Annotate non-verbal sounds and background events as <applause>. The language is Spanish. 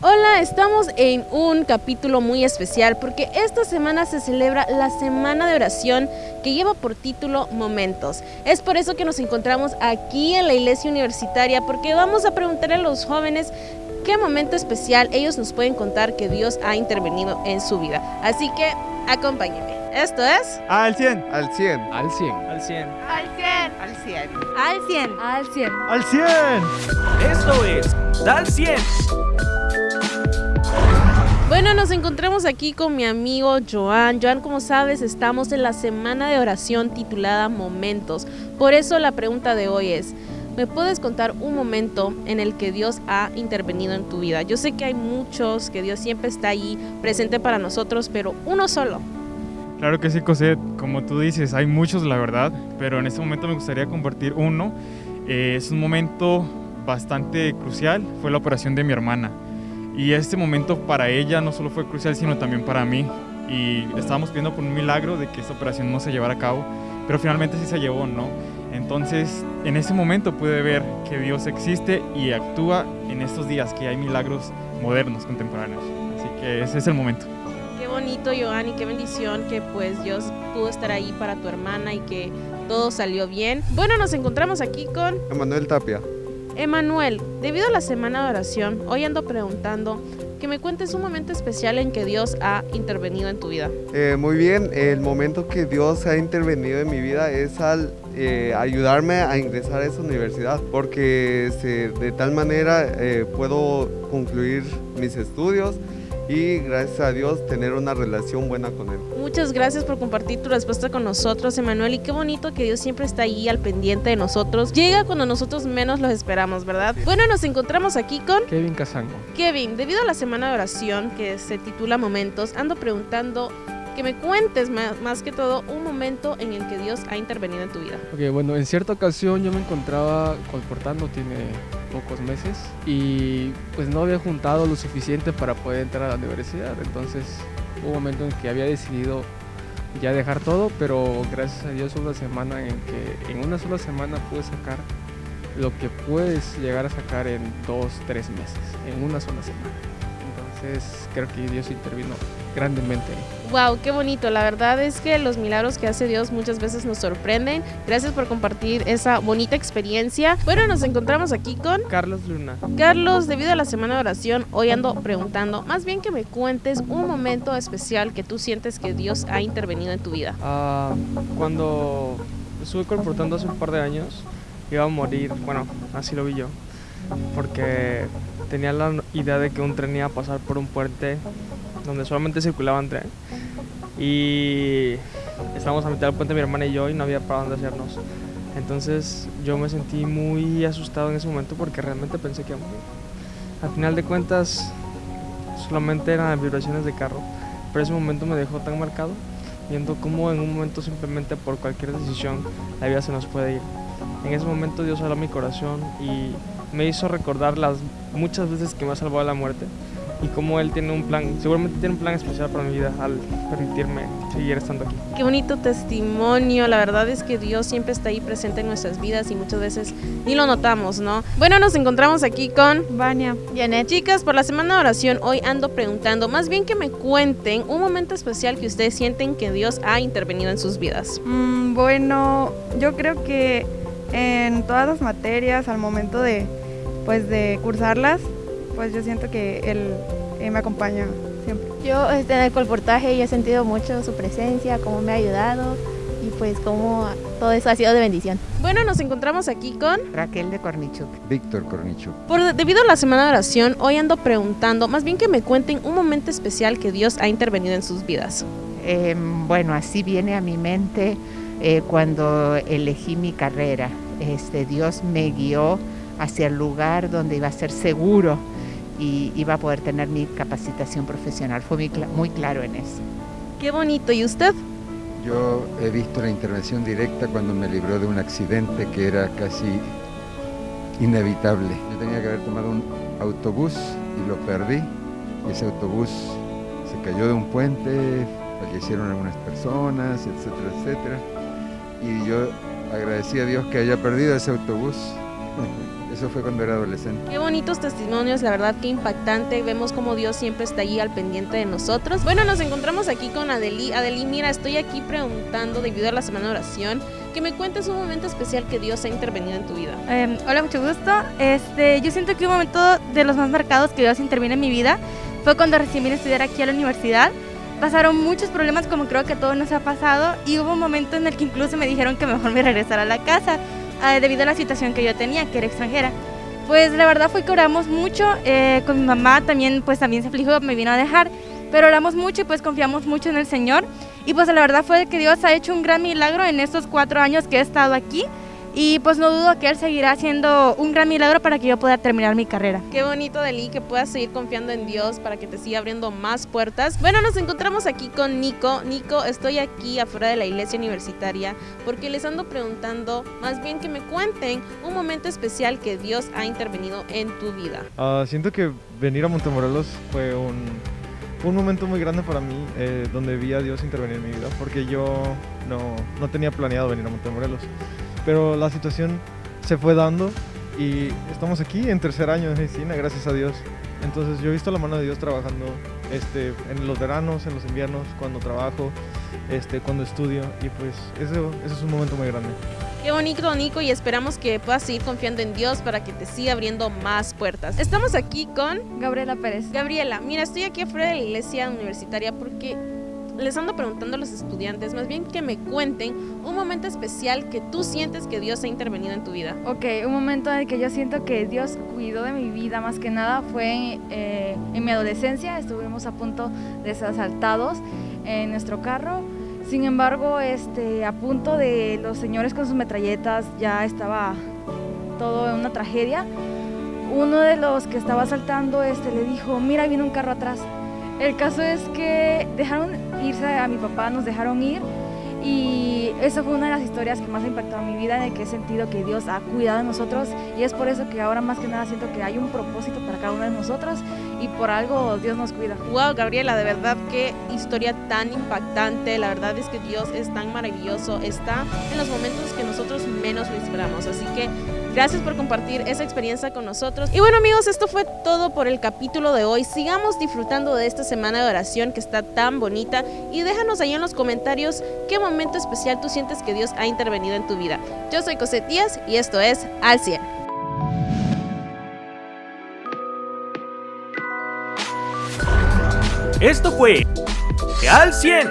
Hola, estamos en un capítulo muy especial porque esta semana se celebra la Semana de Oración que lleva por título Momentos. Es por eso que nos encontramos aquí en la iglesia universitaria porque vamos a preguntar a los jóvenes qué momento especial ellos nos pueden contar que Dios ha intervenido en su vida. Así que acompáñenme. Esto es Al 100. Al 100. Al 100. Al 100. Al 100. Al 100. Al 100. Al 100. Al 100. Esto es Dal 100. Bueno, nos encontramos aquí con mi amigo Joan. Joan, como sabes, estamos en la semana de oración titulada Momentos. Por eso la pregunta de hoy es, ¿me puedes contar un momento en el que Dios ha intervenido en tu vida? Yo sé que hay muchos, que Dios siempre está ahí presente para nosotros, pero uno solo. Claro que sí, Cosette. Como tú dices, hay muchos, la verdad, pero en este momento me gustaría compartir uno. Eh, es un momento bastante crucial, fue la operación de mi hermana. Y este momento para ella no solo fue crucial, sino también para mí. Y estábamos pidiendo por un milagro de que esta operación no se llevara a cabo, pero finalmente sí se llevó, ¿no? Entonces, en ese momento pude ver que Dios existe y actúa en estos días, que hay milagros modernos, contemporáneos. Así que ese es el momento. Qué bonito, Joan, y qué bendición que pues Dios pudo estar ahí para tu hermana y que todo salió bien. Bueno, nos encontramos aquí con Emanuel Tapia. Emanuel. Debido a la semana de oración, hoy ando preguntando que me cuentes un momento especial en que Dios ha intervenido en tu vida. Eh, muy bien, el momento que Dios ha intervenido en mi vida es al eh, ayudarme a ingresar a esa universidad, porque se- de tal manera eh, puedo concluir mis estudios y gracias a Dios tener una relación buena con Él. Muchas gracias por compartir tu respuesta con nosotros, Emanuel, y qué bonito que Dios siempre está ahí al pendiente de nosotros. Llega cuando nosotros menos los esperamos, ¿verdad? Bueno, nos encontramos aquí con Kevin Casango. Kevin. Debido a la semana de oración que se titula Momentos, ando preguntando que me cuentes más, más que todo un momento en el que Dios ha intervenido en tu vida. Ok, bueno, en cierta ocasión yo me encontraba colportando, tiene pocos meses, y pues no había juntado lo suficiente para poder entrar a la universidad. Entonces hubo un momento en que había decidido ya dejar todo, pero gracias a Dios una semana en que en una sola semana pude sacar lo que puedes llegar a sacar en dos, tres meses, en una sola semana. Entonces creo que Dios intervino grandemente. Wow, qué bonito. La verdad es que los milagros que hace Dios muchas veces nos sorprenden. Gracias por compartir esa bonita experiencia. Bueno, nos encontramos aquí con Carlos Luna. Carlos. Debido a la semana de oración, hoy ando preguntando, más bien que me cuentes un momento especial que tú sientes que Dios ha intervenido en tu vida. Ah, cuando estuve colportando hace un par de años, iba a morir. Bueno, así lo vi yo. Porque tenía la idea de que un tren iba a pasar por un puente donde solamente circulaban tren. Y estábamos a mitad del puente mi hermana y yo y no había para dónde hacernos. Entonces yo me sentí muy asustado en ese momento porque realmente pensé que. Al final de cuentas solamente eran vibraciones de carro, pero ese momento me dejó tan marcado viendo cómo en un momento simplemente por cualquier decisión la vida se nos puede ir. En ese momento Dios habló mi corazón y me hizo recordar las muchas veces que me ha salvado de la muerte y cómo Él tiene un plan, seguramente tiene un plan especial para mi vida al permitirme seguir estando aquí. Qué bonito testimonio. La verdad es que Dios siempre está ahí presente en nuestras vidas y muchas veces ni lo notamos, ¿no? Bueno, nos encontramos aquí con Vania. Janet. Chicas, por la semana de oración hoy ando preguntando, más bien que me cuenten un momento especial que ustedes sienten que Dios ha intervenido en sus vidas. Mm, bueno, yo creo que en todas las materias, al momento de, pues, de cursarlas, pues yo siento que Él eh, me acompaña siempre. Yo este, en el colportaje he sentido mucho su presencia, cómo me ha ayudado y pues cómo todo eso ha sido de bendición. Bueno, nos encontramos aquí con Raquel de Cornichuk. Víctor Cornicho. Por, debido a la semana de oración, hoy ando preguntando, más bien que me cuenten un momento especial que Dios ha intervenido en sus vidas. Eh, bueno, así viene a mi mente eh, cuando elegí mi carrera. Este, Dios me guió hacia el lugar donde iba a ser seguro y iba a poder tener mi capacitación profesional. Fue muy, cla- muy claro en eso. Qué bonito. ¿Y usted? Yo he visto la intervención directa cuando me libró de un accidente que era casi inevitable. Yo tenía que haber tomado un autobús y lo perdí. Y ese autobús se cayó de un puente, fallecieron algunas personas, etcétera, etcétera. Y yo agradecí a Dios que haya perdido ese autobús. <laughs> Eso fue cuando era adolescente. Qué bonitos testimonios, la verdad que impactante. Vemos como Dios siempre está allí al pendiente de nosotros. Bueno, nos encontramos aquí con Adeli. Adeli, mira, estoy aquí preguntando debido a la semana de oración que me cuentes un momento especial que Dios ha intervenido en tu vida. Eh, hola, mucho gusto. Este, yo siento que un momento de los más marcados que Dios interviene en mi vida fue cuando recién vine a estudiar aquí a la universidad. Pasaron muchos problemas como creo que a todos nos ha pasado y hubo un momento en el que incluso me dijeron que mejor me regresara a la casa eh, debido a la situación que yo tenía, que era extranjera. Pues la verdad fue que oramos mucho, eh, con mi mamá también pues también se afligió, me vino a dejar, pero oramos mucho y pues confiamos mucho en el Señor y pues la verdad fue que Dios ha hecho un gran milagro en estos cuatro años que he estado aquí y pues no dudo que Él seguirá haciendo un gran milagro para que yo pueda terminar mi carrera. Qué bonito, Deli, que puedas seguir confiando en Dios para que te siga abriendo más puertas. Bueno, nos encontramos aquí con Nico. Nico, estoy aquí afuera de la iglesia universitaria porque les ando preguntando, más bien que me cuenten un momento especial que Dios ha intervenido en tu vida. Uh, siento que venir a Montemorelos fue un, un momento muy grande para mí, eh, donde vi a Dios intervenir en mi vida, porque yo no, no tenía planeado venir a Montemorelos pero la situación se fue dando y estamos aquí en tercer año de medicina, gracias a Dios. Entonces yo he visto la mano de Dios trabajando este, en los veranos, en los inviernos, cuando trabajo, este, cuando estudio y pues eso, eso es un momento muy grande. Qué bonito, Nico, y esperamos que puedas seguir confiando en Dios para que te siga abriendo más puertas. Estamos aquí con Gabriela Pérez. Gabriela, mira, estoy aquí afuera de la iglesia universitaria porque les ando preguntando a los estudiantes, más bien que me cuenten un momento especial que tú sientes que Dios ha intervenido en tu vida. Ok, un momento en el que yo siento que Dios cuidó de mi vida más que nada fue eh, en mi adolescencia. Estuvimos a punto de ser asaltados en nuestro carro. Sin embargo, este, a punto de los señores con sus metralletas ya estaba todo una tragedia. Uno de los que estaba asaltando este, le dijo, mira, viene un carro atrás. El caso es que dejaron irse a mi papá, nos dejaron ir y eso fue una de las historias que más ha impactado en mi vida, en el que he sentido que Dios ha cuidado de nosotros y es por eso que ahora más que nada siento que hay un propósito para cada uno de nosotros y por algo Dios nos cuida. Wow, Gabriela, de verdad qué historia tan impactante, la verdad es que Dios es tan maravilloso, está en los momentos que nosotros menos lo esperamos, así que Gracias por compartir esa experiencia con nosotros. Y bueno amigos, esto fue todo por el capítulo de hoy. Sigamos disfrutando de esta semana de oración que está tan bonita y déjanos ahí en los comentarios qué momento especial tú sientes que Dios ha intervenido en tu vida. Yo soy Cosette Díaz y esto es Al 100. Esto fue Al 100